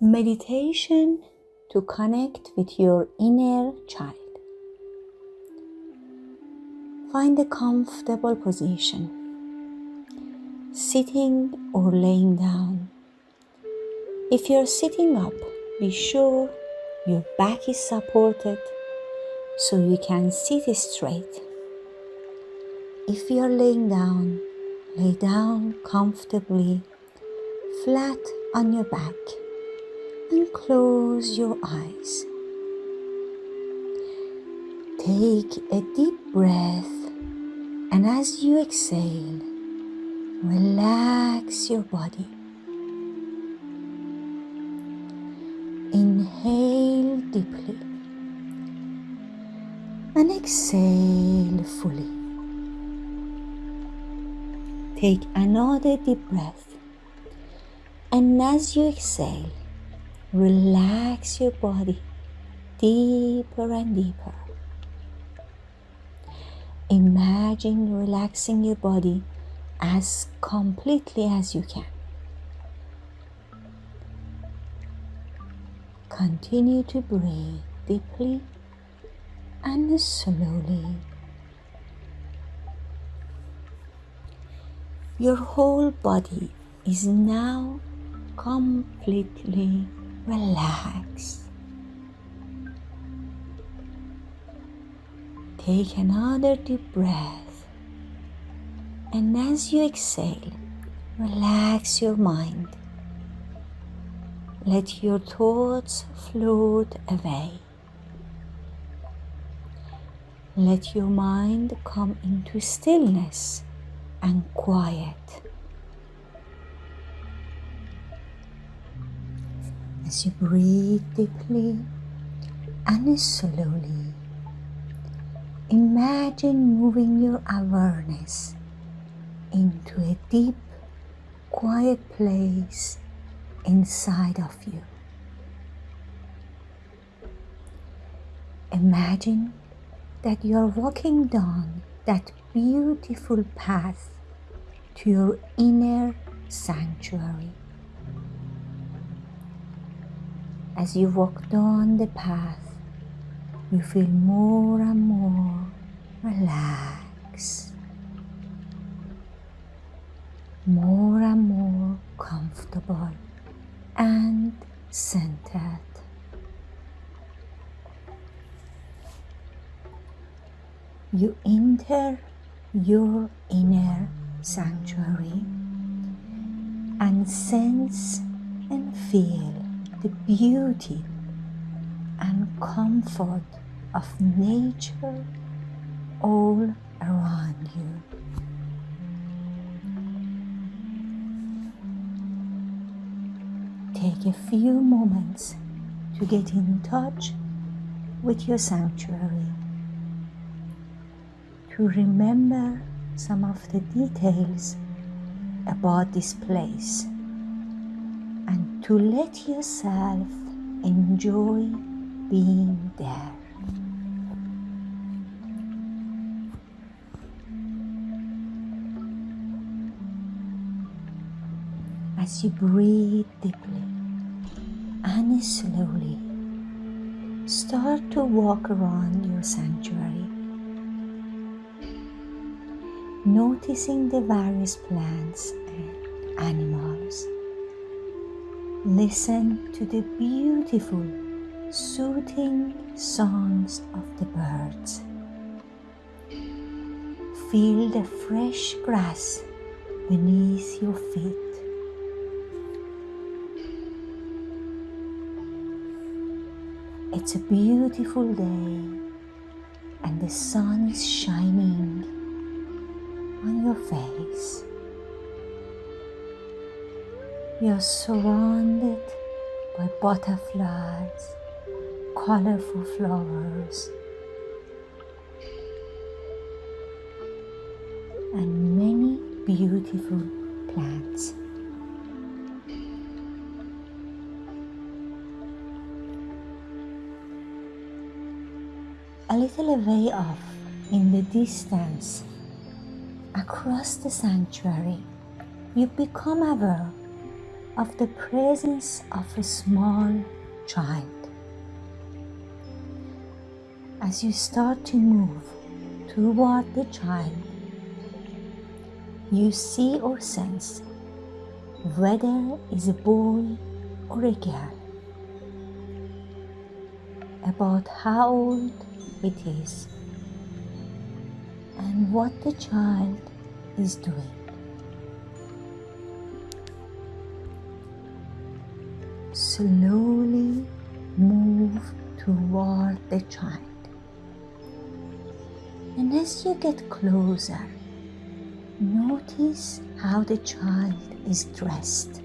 Meditation to connect with your inner child. Find a comfortable position, sitting or laying down. If you're sitting up, be sure your back is supported so you can sit straight. If you're laying down, lay down comfortably, flat on your back, and close your eyes. Take a deep breath, and as you exhale, relax your body. Inhale deeply and exhale fully. Take another deep breath, and as you exhale, relax your body deeper and deeper. Imagine relaxing your body as completely as you can. Continue to breathe deeply and slowly. Your whole body is now completely relaxed. Take another deep breath, and as you exhale, relax your mind. Let your thoughts float away. Let your mind come into stillness and quiet. As you breathe deeply and slowly, imagine moving your awareness into a deep, quiet place inside of you. Imagine that you are walking down that beautiful path to your inner sanctuary. As you walk down the path, you feel more and more relaxed, more and more comfortable and centered. You enter your inner sanctuary and sense and feel the beauty and comfort of nature all around you. take a few moments to get in touch with your sanctuary, to remember some of the details about this place, to let yourself enjoy being there. As you breathe deeply, and slowly start to walk around your sanctuary, noticing the various plants and animals. Listen to the beautiful, soothing songs of the birds. Feel the fresh grass beneath your feet. It's a beautiful day and the sun is shining on your face. You're surrounded by butterflies, colorful flowers, and many beautiful plants. A little away off in the distance, across the sanctuary, you become aware of the presence of a small child. As you start to move toward the child, you see or sense whether it's a boy or a girl, about how old it is, and what the child is doing. Slowly move toward the child. And as you get closer, notice how the child is dressed.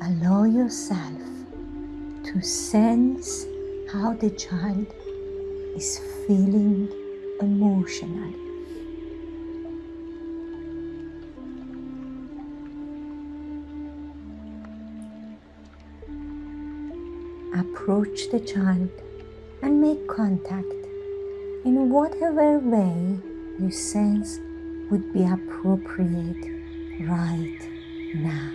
Allow yourself to sense how the child is feeling emotionally. Approach the child and make contact in whatever way you sense would be appropriate right now.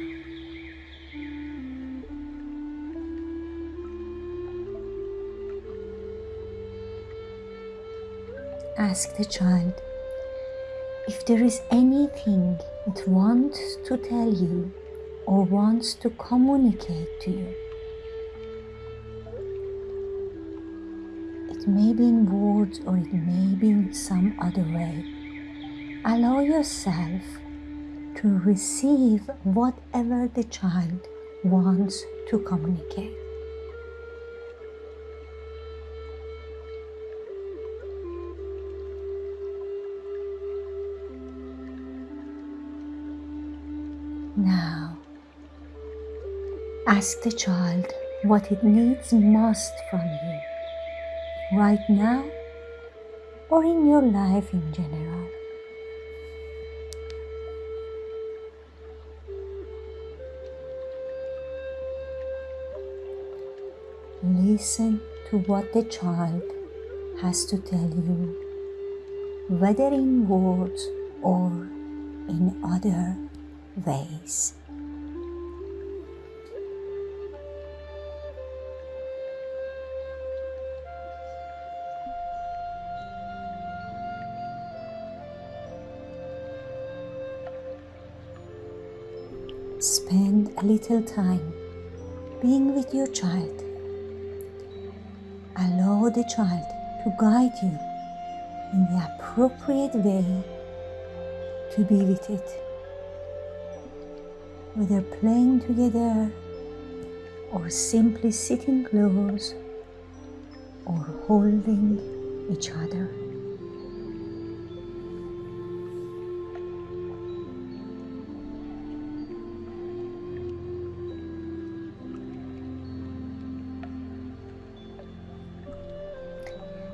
Ask the child if there is anything it wants to tell you or wants to communicate to you. It may be in words or it may be in some other way. Allow yourself to receive whatever the child wants to communicate. Now, ask the child what it needs most from you right now or in your life in general. Listen to what the child has to tell you, whether in words or in other ways. Spend a little time being with your child. Allow the child to guide you in the appropriate way to be with it. Whether playing together or simply sitting close or holding each other.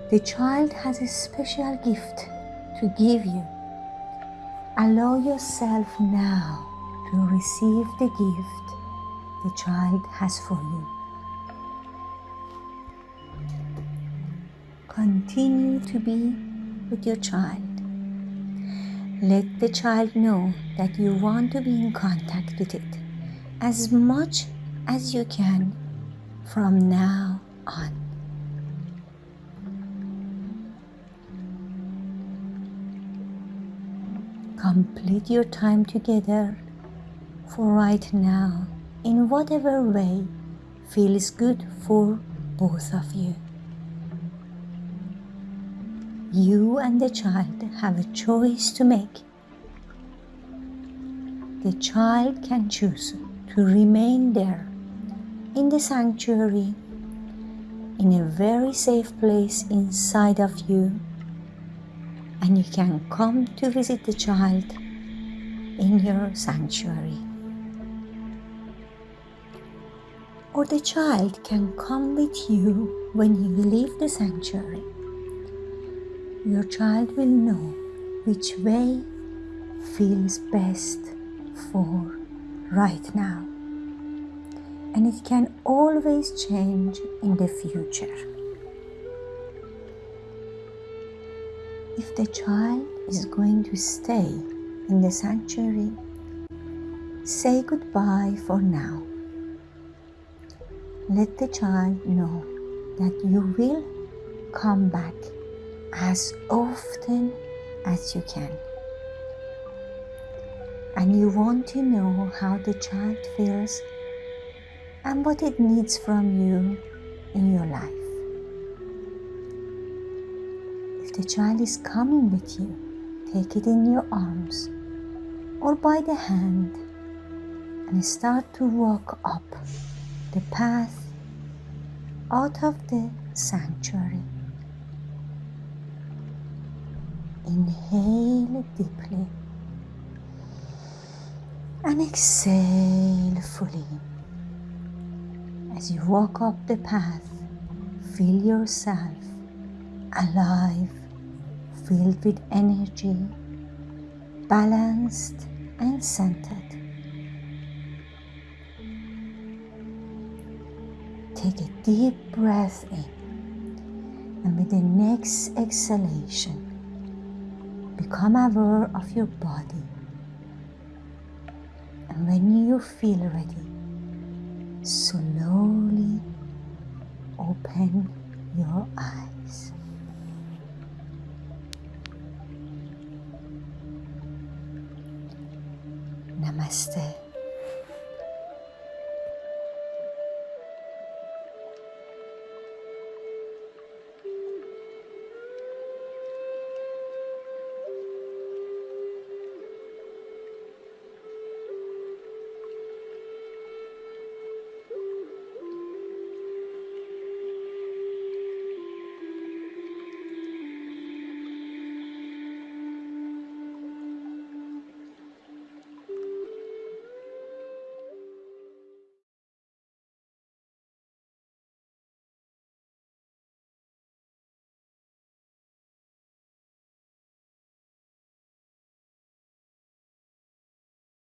The child has a special gift to give you. Allow yourself now to receive the gift the child has for you. Continue to be with your child. Let the child know that you want to be in contact with it as much as you can from now on. Complete your time together for right now in whatever way feels good for both of you. You and the child have a choice to make. The child can choose to remain there in the sanctuary in a very safe place inside of you and you can come to visit the child in your sanctuary. Or the child can come with you when you leave the sanctuary. Your child will know which way feels best for right now. And it can always change in the future. If the child is going to stay in the sanctuary, say goodbye for now. Let the child know that you will come back as often as you can. And you want to know how the child feels and what it needs from you in your life. The child is coming with you, take it in your arms or by the hand and start to walk up the path out of the sanctuary. Inhale deeply and exhale fully. As you walk up the path, feel yourself alive, filled with energy, balanced and centered. Take a deep breath in, and with the next exhalation, become aware of your body. And when you feel ready, slowly open your eyes. نمسته.